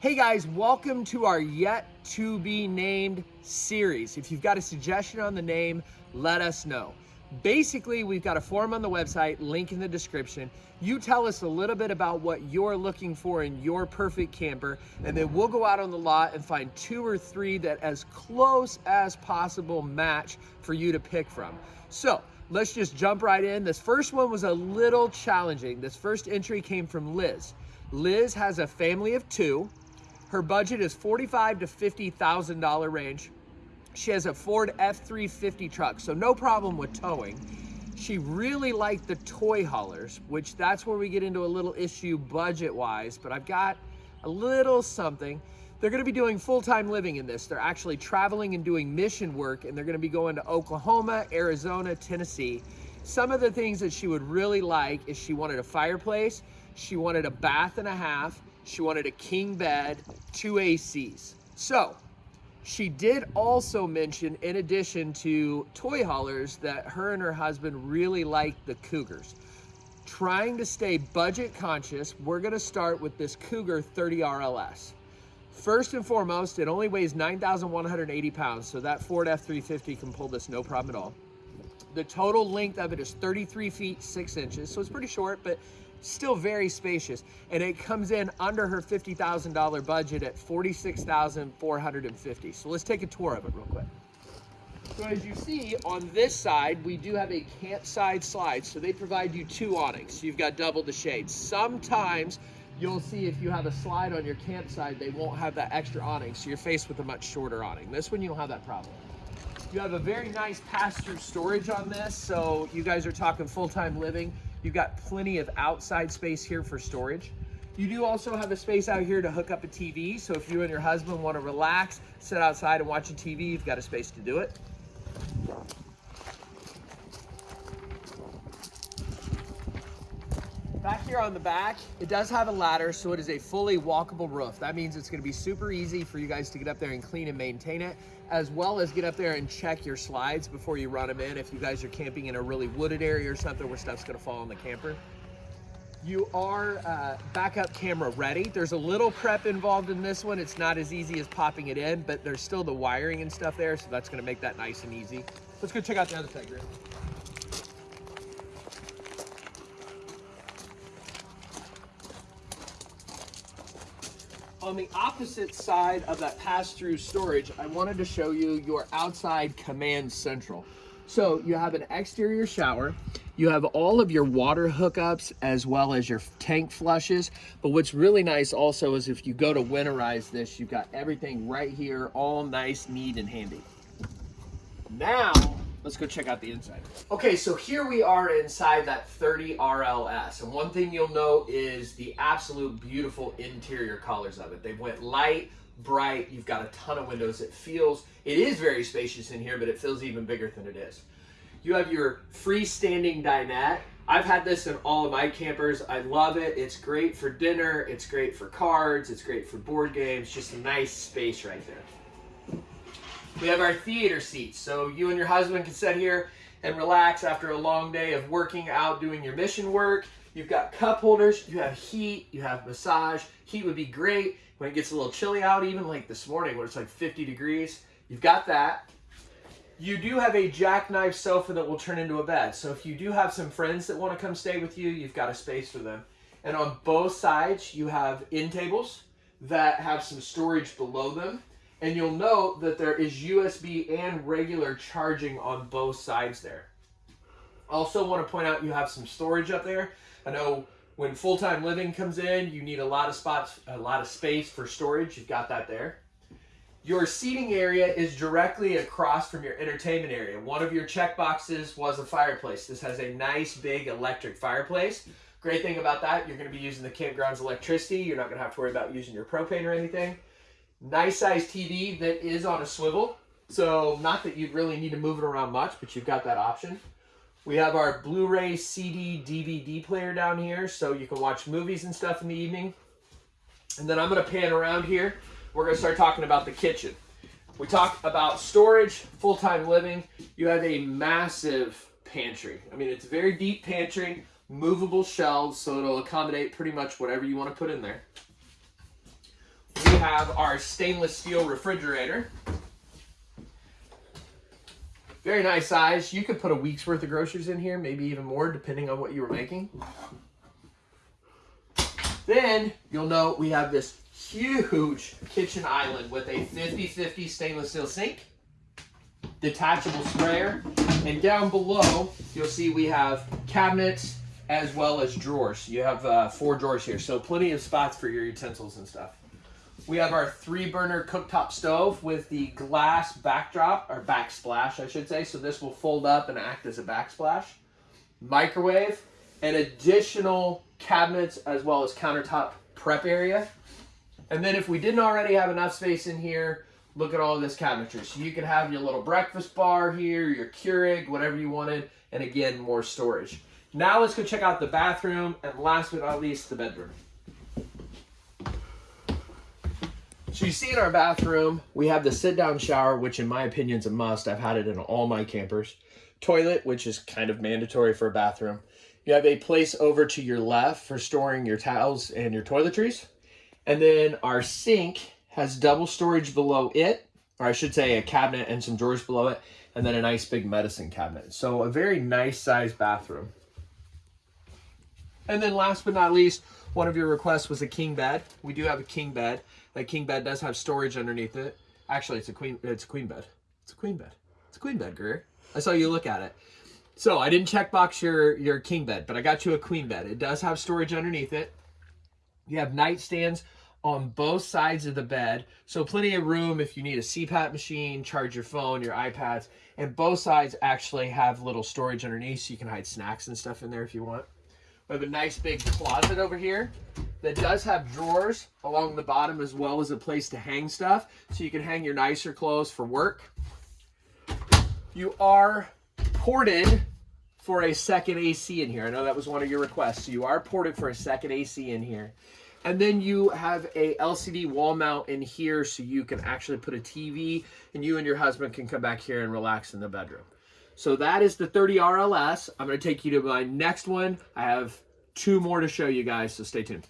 Hey guys, welcome to our yet to be named series. If you've got a suggestion on the name, let us know. Basically, we've got a form on the website, link in the description. You tell us a little bit about what you're looking for in your perfect camper, and then we'll go out on the lot and find two or three that as close as possible match for you to pick from. So let's just jump right in. This first one was a little challenging. This first entry came from Liz. Liz has a family of two. Her budget is forty-five to fifty thousand dollar range. She has a Ford F350 truck, so no problem with towing. She really liked the toy haulers, which that's where we get into a little issue budget-wise, but I've got a little something. They're gonna be doing full-time living in this. They're actually traveling and doing mission work, and they're gonna be going to Oklahoma, Arizona, Tennessee. Some of the things that she would really like is she wanted a fireplace, she wanted a bath and a half, she wanted a king bed, two ACs. So she did also mention, in addition to toy haulers, that her and her husband really like the Cougars. Trying to stay budget conscious, we're gonna start with this Cougar 30 RLS. First and foremost, it only weighs 9,180 pounds, so that Ford F-350 can pull this no problem at all. The total length of it is 33 feet, six inches, so it's pretty short, but still very spacious. And it comes in under her $50,000 budget at 46,450. So let's take a tour of it real quick. So as you see on this side, we do have a campside slide. So they provide you two awnings. So you've got double the shade. Sometimes you'll see if you have a slide on your campsite, they won't have that extra awning. So you're faced with a much shorter awning. This one, you don't have that problem. You have a very nice pass-through storage on this. So you guys are talking full-time living. You've got plenty of outside space here for storage. You do also have a space out here to hook up a TV. So if you and your husband want to relax, sit outside and watch a TV, you've got a space to do it. Back here on the back, it does have a ladder, so it is a fully walkable roof. That means it's gonna be super easy for you guys to get up there and clean and maintain it, as well as get up there and check your slides before you run them in if you guys are camping in a really wooded area or something where stuff's gonna fall on the camper. You are uh, backup camera ready. There's a little prep involved in this one. It's not as easy as popping it in, but there's still the wiring and stuff there, so that's gonna make that nice and easy. Let's go check out the other side, Griff. On the opposite side of that pass-through storage, I wanted to show you your outside command central. So you have an exterior shower, you have all of your water hookups as well as your tank flushes. But what's really nice also is if you go to winterize this, you've got everything right here, all nice, neat, and handy. Now, let's go check out the inside. Okay, so here we are inside that 30 RLS. And one thing you'll know is the absolute beautiful interior colors of it. They went light, bright, you've got a ton of windows. It feels, it is very spacious in here, but it feels even bigger than it is. You have your freestanding dinette. I've had this in all of my campers. I love it. It's great for dinner. It's great for cards. It's great for board games. Just a nice space right there. We have our theater seats. So you and your husband can sit here and relax after a long day of working out, doing your mission work. You've got cup holders, you have heat, you have massage. Heat would be great when it gets a little chilly out, even like this morning where it's like 50 degrees. You've got that. You do have a jackknife sofa that will turn into a bed. So if you do have some friends that want to come stay with you, you've got a space for them. And on both sides, you have end tables that have some storage below them. And you'll note that there is USB and regular charging on both sides there. Also want to point out you have some storage up there. I know when full-time living comes in, you need a lot of spots, a lot of space for storage. You've got that there. Your seating area is directly across from your entertainment area. One of your check boxes was a fireplace. This has a nice big electric fireplace. Great thing about that, you're going to be using the campground's electricity. You're not going to have to worry about using your propane or anything. Nice size TV that is on a swivel. So not that you really need to move it around much, but you've got that option. We have our Blu-ray, CD, DVD player down here, so you can watch movies and stuff in the evening. And then I'm to pan around here. We're to start talking about the kitchen. We talk about storage, full-time living. You have a massive pantry. I mean, it's a very deep pantry, movable shelves, so it'll accommodate pretty much whatever you want to put in there. Have our stainless steel refrigerator. Very nice size. You could put a week's worth of groceries in here, maybe even more, depending on what you were making. Then you'll note we have this huge kitchen island with a 50-50 stainless steel sink, detachable sprayer, and down below you'll see we have cabinets as well as drawers. You have uh, four drawers here, so plenty of spots for your utensils and stuff. We have our three burner cooktop stove with the glass backdrop, or backsplash, I should say. So this will fold up and act as a backsplash. Microwave, and additional cabinets as well as countertop prep area. And then if we didn't already have enough space in here, look at all this cabinetry. So you can have your little breakfast bar here, your Keurig, whatever you wanted, and again, more storage. Now let's go check out the bathroom, and last but not least, the bedroom. So you see in our bathroom, we have the sit-down shower, which in my opinion is a must. I've had it in all my campers. Toilet, which is kind of mandatory for a bathroom. You have a place over to your left for storing your towels and your toiletries. And then our sink has double storage below it, or I should say a cabinet and some drawers below it, and then a nice big medicine cabinet. So a very nice sized bathroom. And then last but not least, one of your requests was a king bed. We do have a king bed. That king bed does have storage underneath it. Actually, it's a queen. It's a queen bed. It's a queen bed. It's a queen bed, Greer. I saw you look at it. So I didn't check box your your king bed, but I got you a queen bed. It does have storage underneath it. You have nightstands on both sides of the bed, so plenty of room if you need a CPAP machine, charge your phone, your iPads, and both sides actually have little storage underneath, so you can hide snacks and stuff in there if you want. We have a nice big closet over here that does have drawers along the bottom as well as a place to hang stuff so you can hang your nicer clothes for work. You are ported for a second AC in here. I know that was one of your requests. So you are ported for a second AC in here. And then you have a LCD wall mount in here so you can actually put a TV and you and your husband can come back here and relax in the bedroom. So that is the 30 RLS. I'm going to take you to my next one. I have two more to show you guys, so stay tuned.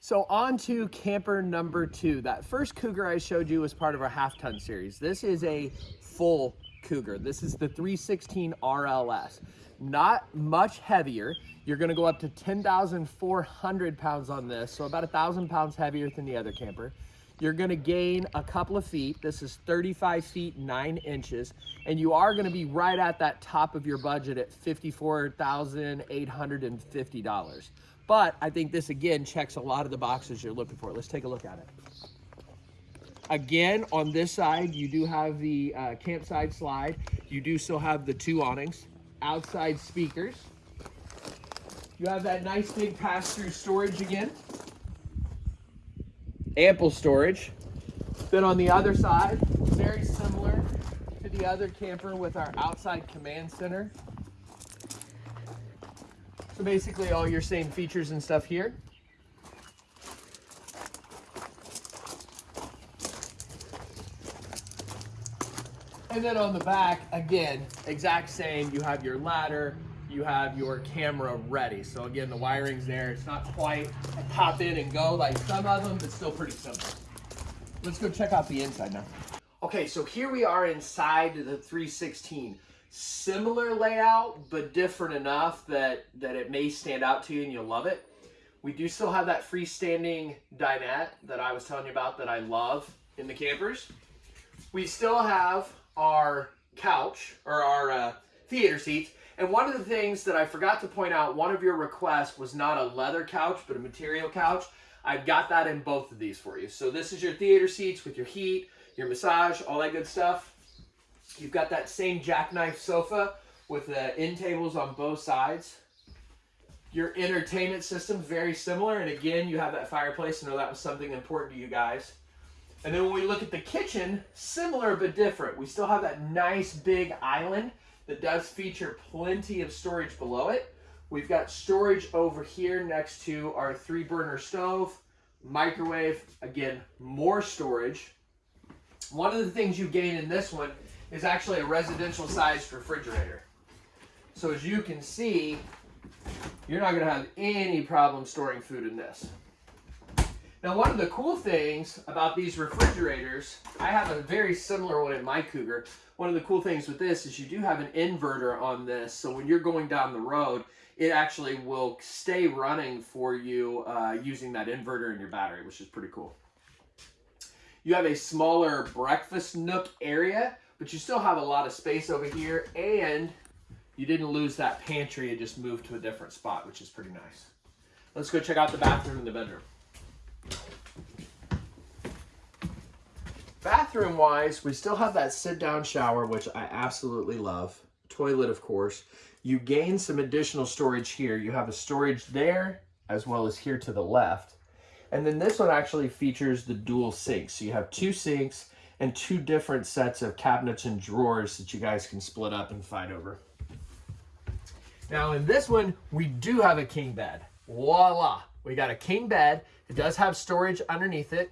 So on to camper number two. That first Cougar I showed you was part of our half ton series. This is a full Cougar. This is the 316 RLS. Not much heavier. You're gonna go up to 10,400 pounds on this, so about a thousand pounds heavier than the other camper. You're gonna gain a couple of feet. This is 35 feet, nine inches, and you are gonna be right at that top of your budget at $54,850. But I think this again checks a lot of the boxes you're looking for. Let's take a look at it. Again, on this side, you do have the uh, campsite slide. You do still have the two awnings, outside speakers. You have that nice big pass-through storage again. Ample storage. Then on the other side, very similar to the other camper with our outside command center. So basically all your same features and stuff here. And then on the back, again, exact same. You have your ladder, you have your camera ready. So again, the wiring's there. It's not quite pop in and go like some of them, but still pretty simple. Let's go check out the inside now. Okay, so here we are inside the 316 similar layout, but different enough that, that it may stand out to you and you'll love it. We do still have that freestanding dinette that I was telling you about that I love in the campers. We still have our couch or our uh, theater seats. And one of the things that I forgot to point out, one of your requests was not a leather couch, but a material couch. I've got that in both of these for you. So this is your theater seats with your heat, your massage, all that good stuff. You've got that same jackknife sofa with the end tables on both sides. Your entertainment system very similar. And again, you have that fireplace. I know that was something important to you guys. And then when we look at the kitchen, similar but different. We still have that nice big island that does feature plenty of storage below it. We've got storage over here next to our three burner stove, microwave, again, more storage. One of the things you gain in this one is actually a residential sized refrigerator. So as you can see, you're not gonna have any problem storing food in this. Now, one of the cool things about these refrigerators, I have a very similar one in my Cougar. One of the cool things with this is you do have an inverter on this, so when you're going down the road, it actually will stay running for you uh, using that inverter in your battery, which is pretty cool. You have a smaller breakfast nook area, but you still have a lot of space over here, and you didn't lose that pantry, it just moved to a different spot, which is pretty nice. Let's go check out the bathroom and the bedroom. Bathroom wise, we still have that sit down shower, which I absolutely love. Toilet, of course. You gain some additional storage here. You have a storage there as well as here to the left. And then this one actually features the dual sinks. So you have two sinks and two different sets of cabinets and drawers that you guys can split up and fight over. Now in this one, we do have a king bed. Voila! We got a king bed. It does have storage underneath it.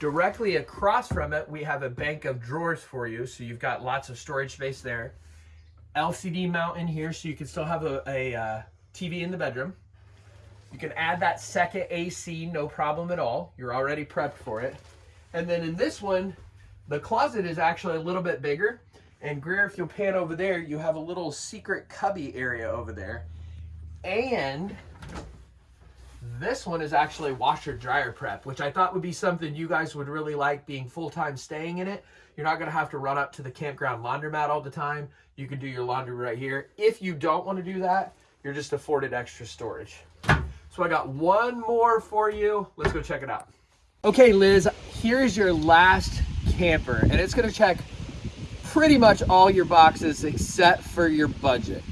Directly across from it, we have a bank of drawers for you. So you've got lots of storage space there. LCD mount in here so you can still have a, a uh, TV in the bedroom. You can add that second AC, no problem at all. You're already prepped for it. And then in this one, the closet is actually a little bit bigger. And Greer, if you'll pan over there, you have a little secret cubby area over there. And this one is actually washer dryer prep, which I thought would be something you guys would really like being full-time staying in it. You're not gonna have to run up to the campground laundromat all the time. You can do your laundry right here. If you don't wanna do that, you're just afforded extra storage. So I got one more for you. Let's go check it out. Okay, Liz, here's your last camper, and it's gonna check pretty much all your boxes except for your budget.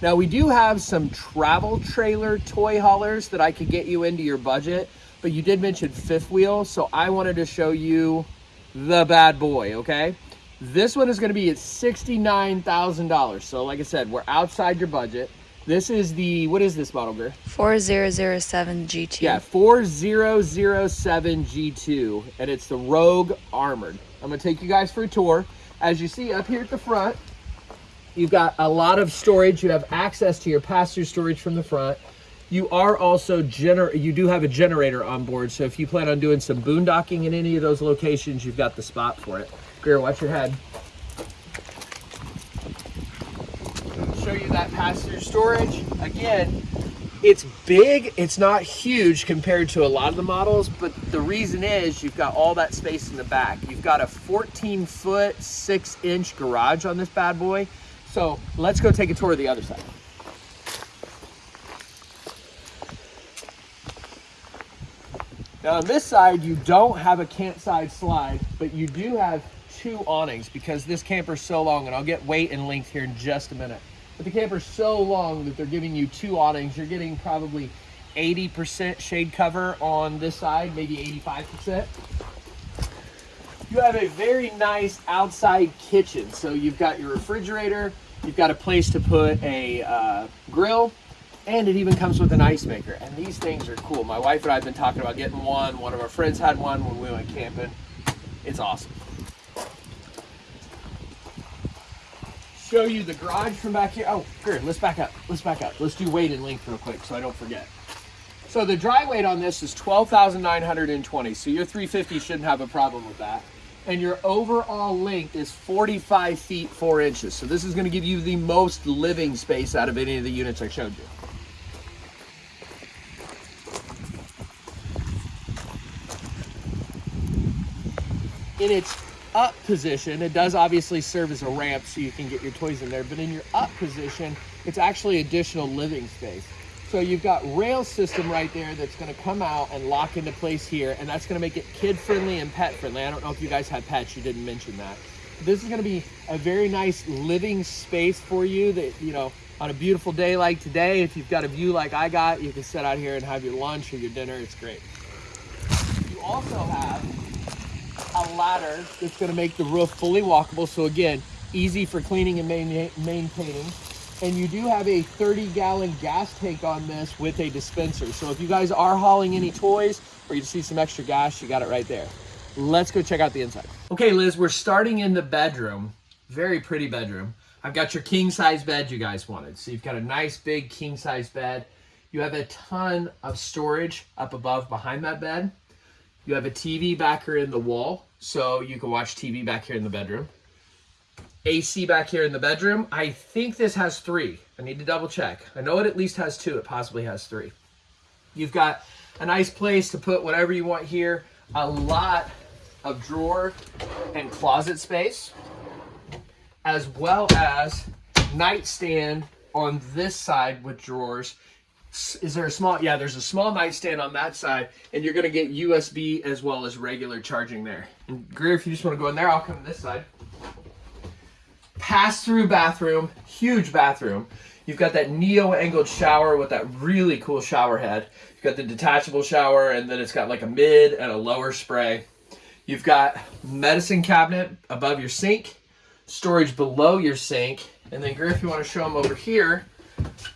Now we do have some travel trailer toy haulers that I could get you into your budget, but you did mention fifth wheel, so I wanted to show you the bad boy, okay? This one is gonna be at $69,000. So like I said, we're outside your budget. This is the, what is this model, Greer? 4007 G2. Yeah, 4007 G2, and it's the Rogue Armored. I'm gonna take you guys for a tour. As you see up here at the front, You've got a lot of storage. You have access to your pass-through storage from the front. You are also gener you do have a generator on board. So if you plan on doing some boondocking in any of those locations, you've got the spot for it. Greer, watch your head. Show you that pass-through storage. Again, it's big, it's not huge compared to a lot of the models, but the reason is you've got all that space in the back. You've got a 14 foot, six inch garage on this bad boy. So let's go take a tour of the other side. Now on this side, you don't have a campsite slide, but you do have two awnings because this camper is so long, and I'll get weight and length here in just a minute. But the camper is so long that they're giving you two awnings. You're getting probably 80% shade cover on this side, maybe 85%. You have a very nice outside kitchen. So you've got your refrigerator, you've got a place to put a uh, grill, and it even comes with an ice maker. And these things are cool. My wife and I have been talking about getting one. One of our friends had one when we went camping. It's awesome. Show you the garage from back here. Oh, good. Let's back up. Let's back up. Let's do weight and length real quick so I don't forget. So the dry weight on this is 12,920. So your 350 shouldn't have a problem with that and your overall length is 45 feet 4 inches. So this is going to give you the most living space out of any of the units I showed you. In its up position, it does obviously serve as a ramp so you can get your toys in there, but in your up position, it's actually additional living space. So you've got rail system right there that's gonna come out and lock into place here, and that's gonna make it kid friendly and pet friendly. I don't know if you guys have pets, you didn't mention that. This is gonna be a very nice living space for you that, you know, on a beautiful day like today, if you've got a view like I got, you can sit out here and have your lunch or your dinner, it's great. You also have a ladder that's gonna make the roof fully walkable. So again, easy for cleaning and maintaining and you do have a 30 gallon gas tank on this with a dispenser. So if you guys are hauling any toys or you see some extra gas, you got it right there. Let's go check out the inside. Okay, Liz, we're starting in the bedroom. Very pretty bedroom. I've got your king size bed you guys wanted. So you've got a nice big king size bed. You have a ton of storage up above behind that bed. You have a TV back here in the wall, so you can watch TV back here in the bedroom. AC back here in the bedroom. I think this has three. I need to double check. I know it at least has two. It possibly has three. You've got a nice place to put whatever you want here. A lot of drawer and closet space, as well as nightstand on this side with drawers. Is there a small? Yeah, there's a small nightstand on that side, and you're gonna get USB as well as regular charging there. And Greer, if you just want to go in there, I'll come this side. Pass through bathroom, huge bathroom. You've got that neo angled shower with that really cool shower head. You've got the detachable shower, and then it's got like a mid and a lower spray. You've got medicine cabinet above your sink, storage below your sink, and then Griff, if you want to show them over here,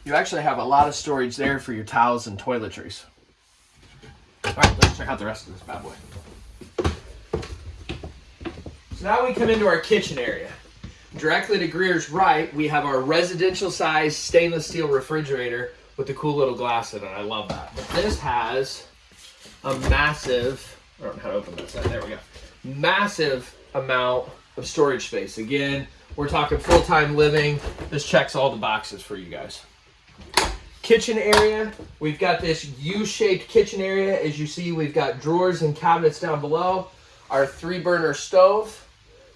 you actually have a lot of storage there for your towels and toiletries. All right, let's check out the rest of this bad boy. So now we come into our kitchen area. Directly to Greer's right, we have our residential size stainless steel refrigerator with the cool little glass in it. I love that. But this has a massive, I don't know how to open this. There we go. Massive amount of storage space. Again, we're talking full-time living. This checks all the boxes for you guys. Kitchen area, we've got this U-shaped kitchen area. As you see, we've got drawers and cabinets down below. Our three burner stove,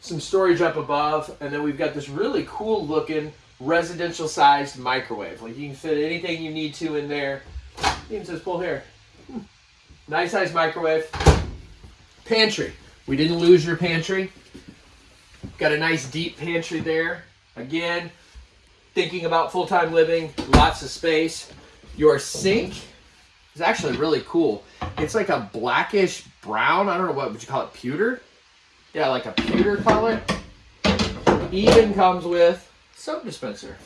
some storage up above, and then we've got this really cool looking residential sized microwave. Like you can fit anything you need to in there. Even says pull here. Hmm. Nice size microwave. Pantry. We didn't lose your pantry. Got a nice deep pantry there. Again, thinking about full-time living, lots of space. Your sink is actually really cool. It's like a blackish brown. I don't know what would you call it, pewter? Yeah, like a pewter color. Even comes with soap dispenser.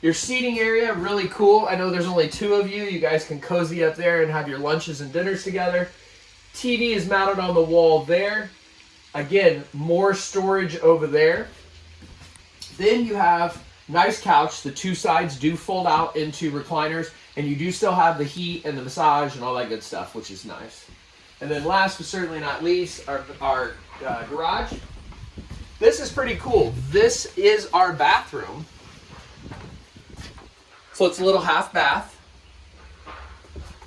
Your seating area, really cool. I know there's only two of you. You guys can cozy up there and have your lunches and dinners together. TV is mounted on the wall there. Again, more storage over there. Then you have nice couch. The two sides do fold out into recliners, and you do still have the heat and the massage and all that good stuff, which is nice. And then last but certainly not least, our, our uh, garage. This is pretty cool. This is our bathroom. So it's a little half bath.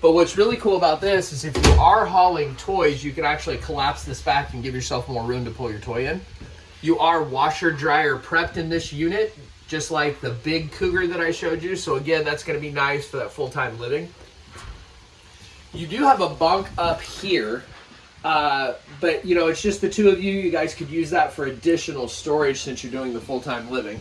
But what's really cool about this is if you are hauling toys, you can actually collapse this back and give yourself more room to pull your toy in. You are washer dryer prepped in this unit, just like the big Cougar that I showed you. So again, that's gonna be nice for that full-time living. You do have a bunk up here, uh, but you know, it's just the two of you. You guys could use that for additional storage since you're doing the full-time living.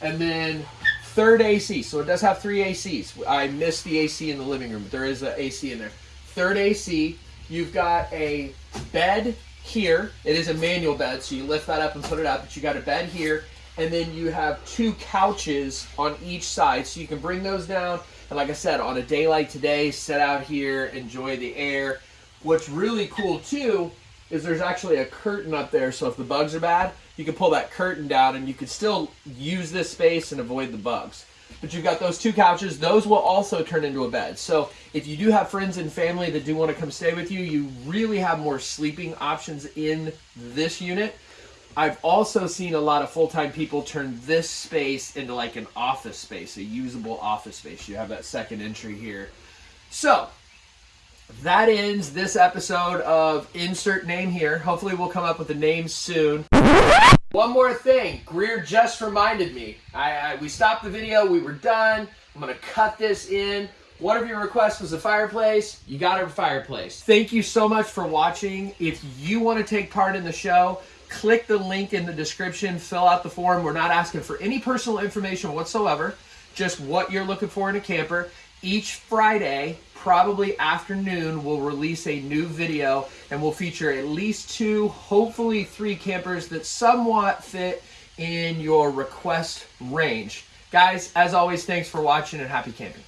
And then Third AC, so it does have three ACs. I missed the AC in the living room, but there is an AC in there. Third AC, you've got a bed here. It is a manual bed, so you lift that up and put it up, but you got a bed here, and then you have two couches on each side, so you can bring those down. And like I said, on a day like today, sit out here, enjoy the air. What's really cool too is there's actually a curtain up there, so if the bugs are bad, you can pull that curtain down and you can still use this space and avoid the bugs. But you've got those two couches. Those will also turn into a bed. So if you do have friends and family that do want to come stay with you, you really have more sleeping options in this unit. I've also seen a lot of full-time people turn this space into like an office space, a usable office space. You have that second entry here. So that ends this episode of Insert Name here. Hopefully we'll come up with a name soon. One more thing, Greer just reminded me. I, I, we stopped the video, we were done. I'm gonna cut this in. One of your requests was a fireplace. You got a fireplace. Thank you so much for watching. If you want to take part in the show, click the link in the description, fill out the form. We're not asking for any personal information whatsoever, just what you're looking for in a camper. Each Friday, probably afternoon, we'll release a new video and we'll feature at least two, hopefully three campers that somewhat fit in your request range. Guys, as always, thanks for watching and happy camping.